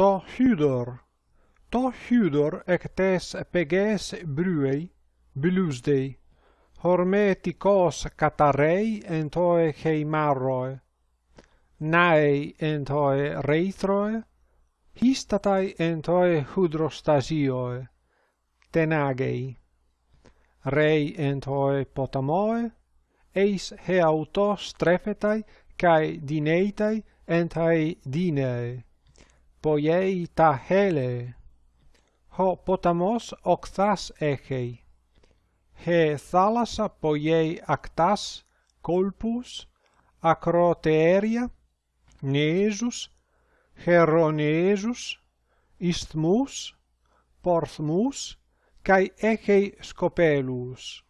to hudor. To hudor ectes peges bruei, bilusdei, hormetikos katarei entoe heimaroe, nae entoe reitroe, histatai entoe hydrostasioe, tenagei, rei entoe potamoe, eis heauto strefetai cae dineitai entae dinei poiei ta hele. Ho potamos octas echei. He thalassa poiei actas, colpus, acroteeria, nesus, heronesus, isthmus, porthmus, cae echei scopelus.